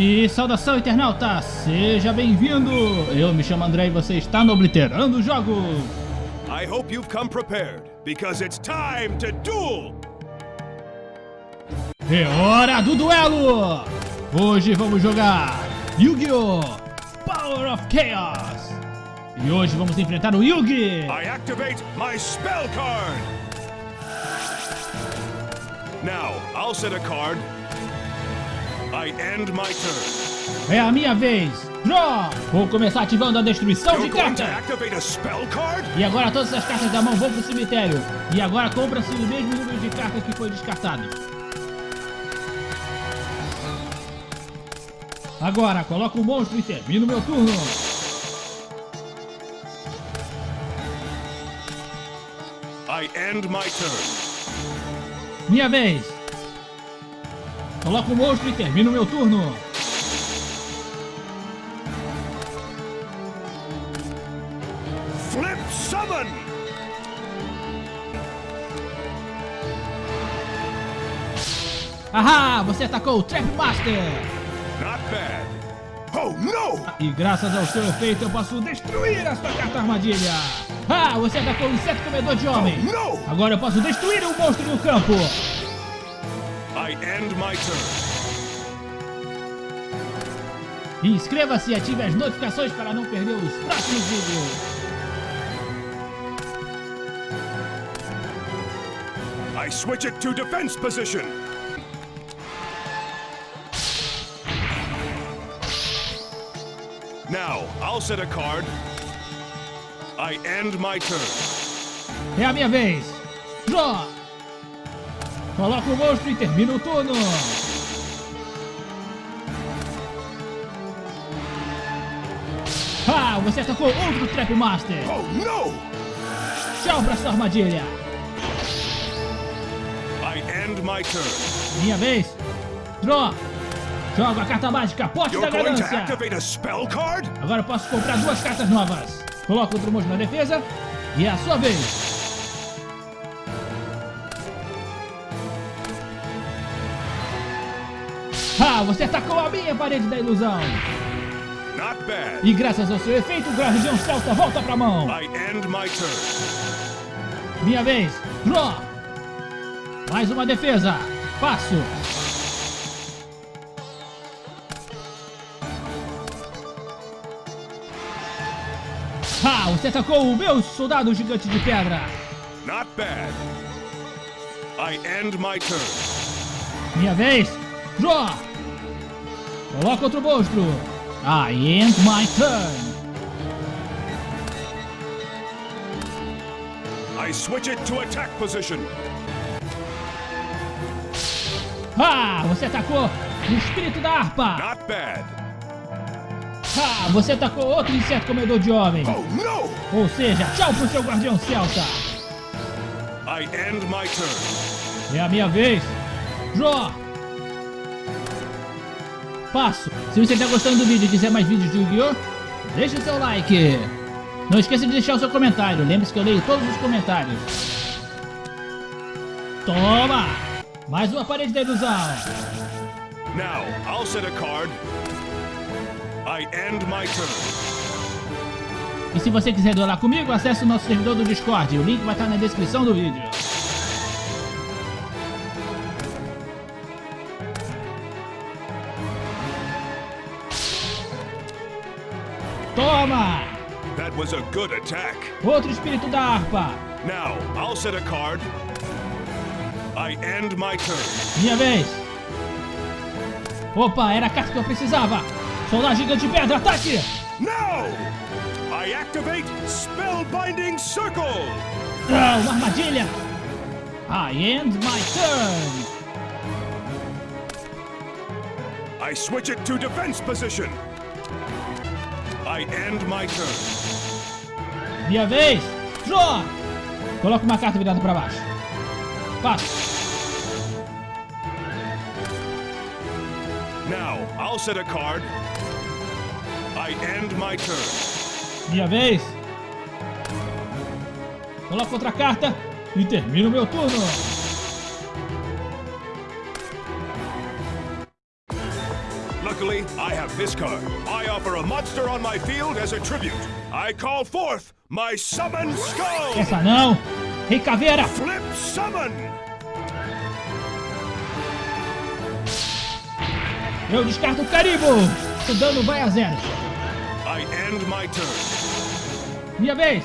E saudação internauta, seja bem-vindo! Eu me chamo André e você está no Obliterando Jogos! I hope you've come prepared, because it's time to duel! É hora do duelo! Hoje vamos jogar Yu-Gi-Oh! Power of Chaos! E hoje vamos enfrentar o Yugi! I activate my spell card! Now, I'll set a card. É a minha vez! Draw! Vou começar ativando a destruição de cartas! E agora todas as cartas da mão vão pro cemitério. E agora compra-se o mesmo número de cartas que foi descartado. Agora, coloca o monstro e termina o meu turno. I end my turn. Minha vez. Coloca o monstro e termina o meu turno. Flip summon! Ahá, você atacou o Trap Master. Not bad. Oh no! E graças ao seu efeito eu posso destruir a sua carta armadilha. Ah, você atacou o inseto comedor de homem. No! Agora eu posso destruir o monstro no campo. I end my turn. Inscreva-se e ative as notificações para não perder os próximos vídeos. I switch it to defense position. Now, I'll set a card. I end my turn. É a minha vez. Draw. Coloca o monstro e termina o turno. Ah, você atacou outro Trap Master. Oh no! Tchau pra sua armadilha. I end my turn. Minha vez. Draw. Joga a carta mágica, pote da You're ganância. Agora posso comprar duas cartas novas. Coloca outro monstro na defesa. E é a sua vez. Ah, você atacou a minha parede da ilusão. Not bad. E graças ao seu efeito, o Guardião Celta volta pra mão. I end my turn. Minha vez. Draw. Mais uma defesa. Passo. Ah, você atacou o meu soldado gigante de pedra. Not bad. I end my turn. Minha vez. Draw. Coloca outro monstro. I end my turn. I switch it to attack position. Ah, você atacou o espírito da harpa. Not bad. Ah, você atacou outro inseto comedor de homem. Oh no! Ou seja, tchau pro seu guardião celta. I end my turn. É a minha vez. Draw. Passo. Se você está gostando do vídeo e quiser mais vídeos de Yu-Gi-Oh! Deixe o seu like. Não esqueça de deixar o seu comentário. Lembre-se que eu leio todos os comentários. Toma! Mais uma parede da ilusão. Now, I'll set a card. I end my turn. E se você quiser duelar comigo, acesse o nosso servidor do Discord. O link vai estar na descrição do vídeo. Toma! That was a good attack. Outro espírito da harpa. Now, I'll set a card. I end my turn. Minha vez. Opa, era a carta que eu precisava. Soldado gigante de pedra, ataque! Now! I activate Spellbinding Circle! Ah, uma armadilha. I end my turn. I switch it to defense position. I end my turn. Minha vez. Draw. Coloca uma carta virada para baixo. Passo. Now, I'll set a card. I end my turn. Minha vez. Coloco outra carta e termino meu turno. Luckily, I have this card. I offer a monster on my field as a tribute. I call forth my Summon Skull! Essa não. Rei Caveira. Flip Summon! Eu descarto o Caribo. O dano vai a zero. I end my turn. Minha vez.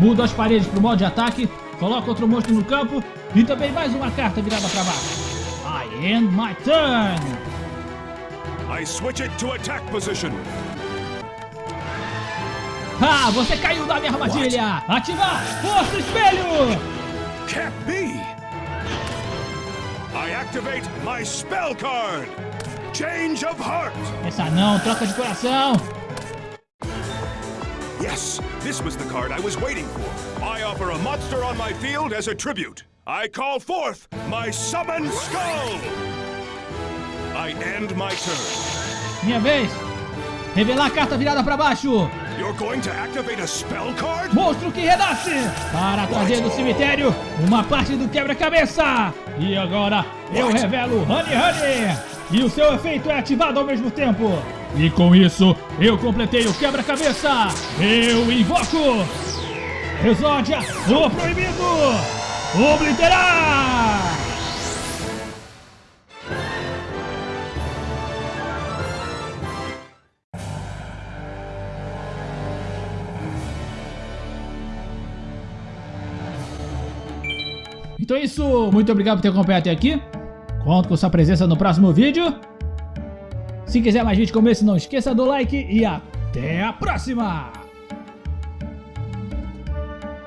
Mudo as paredes pro modo de ataque. Coloco outro monstro no campo. E também mais uma carta virada para baixo. I end my turn. I switch it to attack position. Ah, você caiu na minha armadilha. Ativar Força Espelho. Can't be! I activate my spell card! Change of heart! Essa não, troca de coração. Yes, this was the card I was waiting for. I offer a monster on my field as a tribute. I call forth my Summon Skull! I end my turn. Minha vez. Revelar a carta virada para baixo. You're going to activate a spell card? Monstro que renasce! Para trazer do cemitério uma parte do quebra-cabeça! E agora eu What? revelo Honey Honey! E o seu efeito é ativado ao mesmo tempo! E com isso eu completei o quebra-cabeça! Eu invoco! Exódia, o proibido! Obliterar! Então é isso, muito obrigado por ter acompanhado até aqui. Conto com sua presença no próximo vídeo. Se quiser mais vídeos como esse, não esqueça do like e até a próxima!